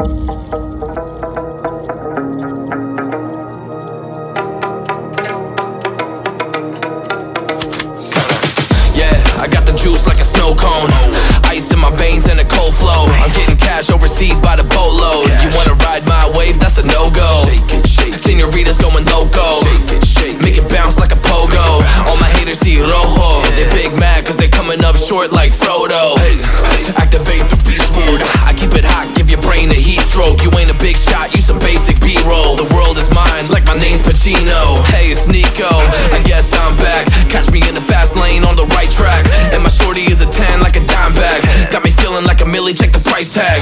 Yeah, I got the juice like a snow cone. Ice in my veins and a cold flow. I'm getting cash overseas by the boatload. You wanna ride my wave? That's a no go. Shake it, shake. Senoritas going loco. Shake it, shake. Make it bounce like a pogo. All my haters see rojo. They big mad cause they coming up short like Frodo. Activate the beast mode. I keep it hot, give your brain a heat stroke. You ain't a big shot, you some basic B roll. The world is mine, like my name's Pacino. Hey, it's Nico. I guess I'm back. Catch me in the fast lane on the right track. And my shorty is a 10 like a dime bag. Got me feeling like a millie, check the price tag.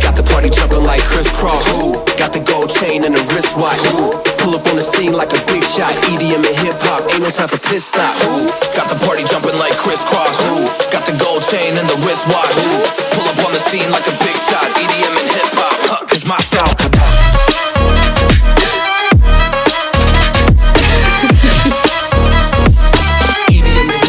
Got the party jumping like Kris Kross. Got the gold chain and the wristwatch. Pull up on the scene like a big shot. EDM and hip hop, ain't no time for pit stops. Got the party jumping like Kris Kross. Chain and the wristwatch. Pull up on the scene like a big shot. EDM and hip hop, huh, cause my style. EDM and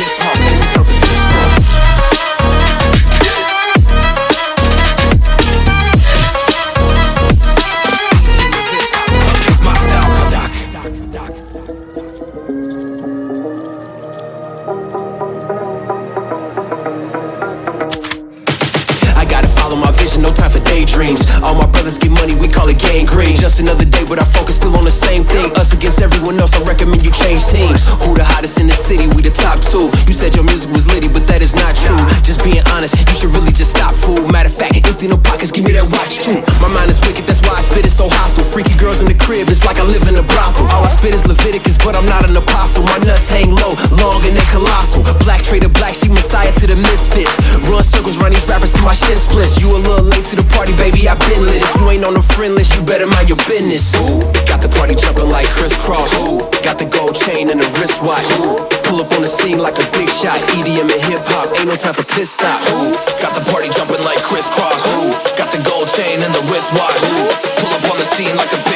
vision, no time for daydreams. All my brothers get money, we call it gang green. Just another day, but our focus still on the same thing. Us against everyone else, I recommend you change teams. Who the hottest in the city? We the top two. You said your music My mind is wicked, that's why I spit it so hostile. Freaky girls in the crib, it's like I live in a brothel. All I spit is Leviticus, but I'm not an apostle. My nuts hang low, long and they colossal. Black trader, black, she messiah to the misfits. Run circles, run these rappers to my shin splits. You a little late to the party, baby, I been lit. If you ain't on the friend list, you better mind your business. Ooh, got the party jumping like Kris Kross. Ooh, got the gold chain and the wristwatch. Ooh, pull up on the scene like a big shot. EDM and hip hop, ain't no time for pit stop. Ooh, got the party jumping like Kris Kross. Ooh, got chain and the wristwatch. Pull up on the scene like a